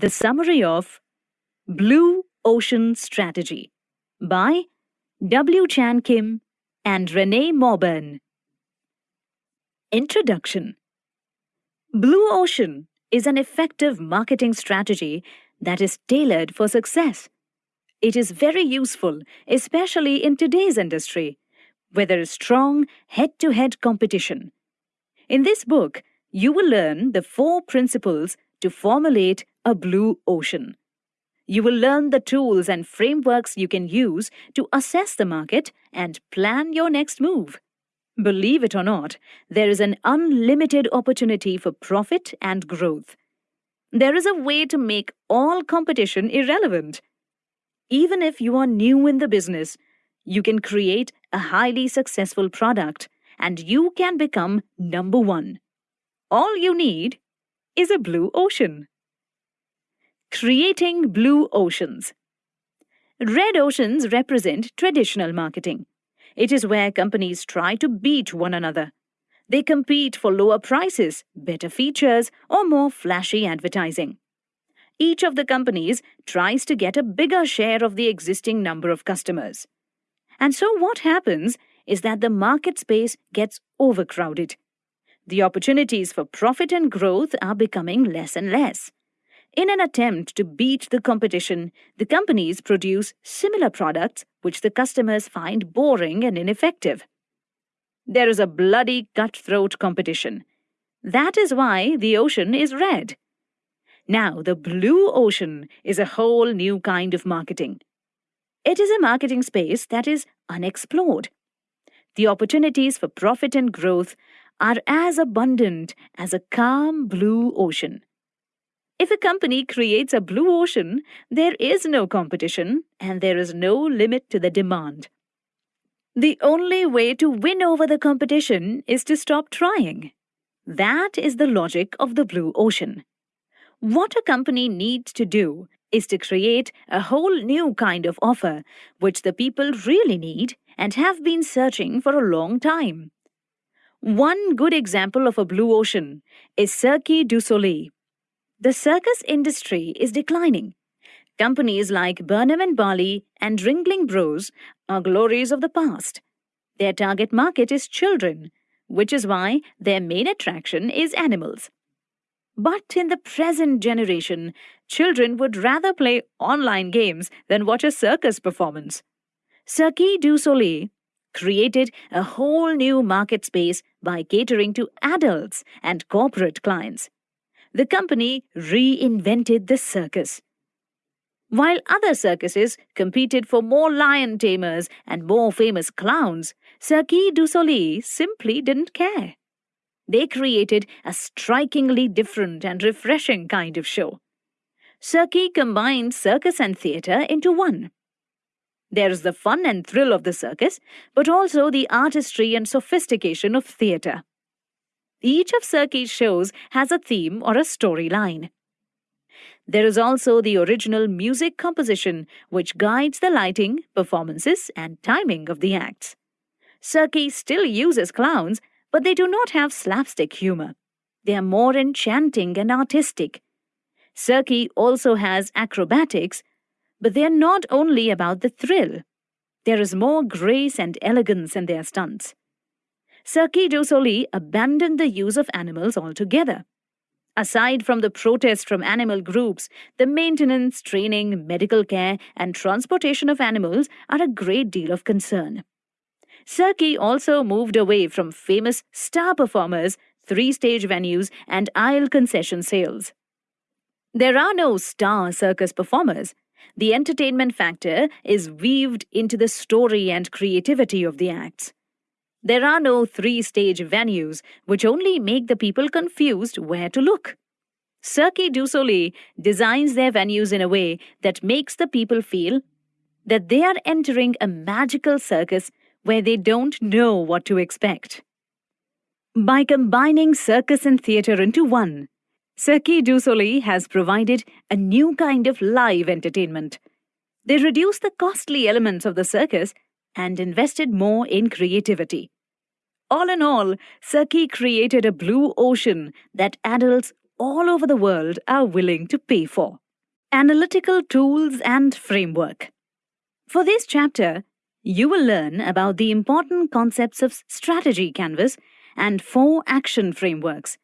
The summary of Blue Ocean Strategy by W. Chan Kim and Renee Mauborgne. Introduction Blue Ocean is an effective marketing strategy that is tailored for success. It is very useful, especially in today's industry, where there is strong head to head competition. In this book, you will learn the four principles to formulate a blue ocean. You will learn the tools and frameworks you can use to assess the market and plan your next move. Believe it or not, there is an unlimited opportunity for profit and growth. There is a way to make all competition irrelevant. Even if you are new in the business, you can create a highly successful product and you can become number one. All you need is a blue ocean. Creating blue oceans. Red oceans represent traditional marketing. It is where companies try to beat one another. They compete for lower prices, better features, or more flashy advertising. Each of the companies tries to get a bigger share of the existing number of customers. And so what happens is that the market space gets overcrowded. The opportunities for profit and growth are becoming less and less. In an attempt to beat the competition, the companies produce similar products which the customers find boring and ineffective. There is a bloody cutthroat competition. That is why the ocean is red. Now, the blue ocean is a whole new kind of marketing. It is a marketing space that is unexplored. The opportunities for profit and growth are as abundant as a calm blue ocean. If a company creates a blue ocean, there is no competition and there is no limit to the demand. The only way to win over the competition is to stop trying. That is the logic of the blue ocean. What a company needs to do is to create a whole new kind of offer which the people really need and have been searching for a long time. One good example of a blue ocean is Cirque du Soleil. The circus industry is declining. Companies like Barnum and Bailey and Ringling Bros are glories of the past. Their target market is children, which is why their main attraction is animals. But in the present generation, children would rather play online games than watch a circus performance. Cirque du Soleil created a whole new market space by catering to adults and corporate clients. The company reinvented the circus. While other circuses competed for more lion tamers and more famous clowns, Cirque du Soleil simply didn't care they created a strikingly different and refreshing kind of show. Cirque combined circus and theatre into one. There's the fun and thrill of the circus, but also the artistry and sophistication of theatre. Each of Cirque's shows has a theme or a storyline. There is also the original music composition, which guides the lighting, performances, and timing of the acts. Cirque still uses clowns, but they do not have slapstick humor. They are more enchanting and artistic. Cirque also has acrobatics, but they are not only about the thrill. There is more grace and elegance in their stunts. Cirque du Soleil abandoned the use of animals altogether. Aside from the protest from animal groups, the maintenance, training, medical care, and transportation of animals are a great deal of concern. Cirque also moved away from famous star performers, three stage venues, and aisle concession sales. There are no star circus performers. The entertainment factor is weaved into the story and creativity of the acts. There are no three stage venues, which only make the people confused where to look. Cirque du Soleil designs their venues in a way that makes the people feel that they are entering a magical circus where they don't know what to expect. By combining circus and theatre into one, Cirque du Soleil has provided a new kind of live entertainment. They reduce the costly elements of the circus and invested more in creativity. All in all, Saki created a blue ocean that adults all over the world are willing to pay for. Analytical tools and framework. For this chapter, you will learn about the important concepts of strategy canvas and four action frameworks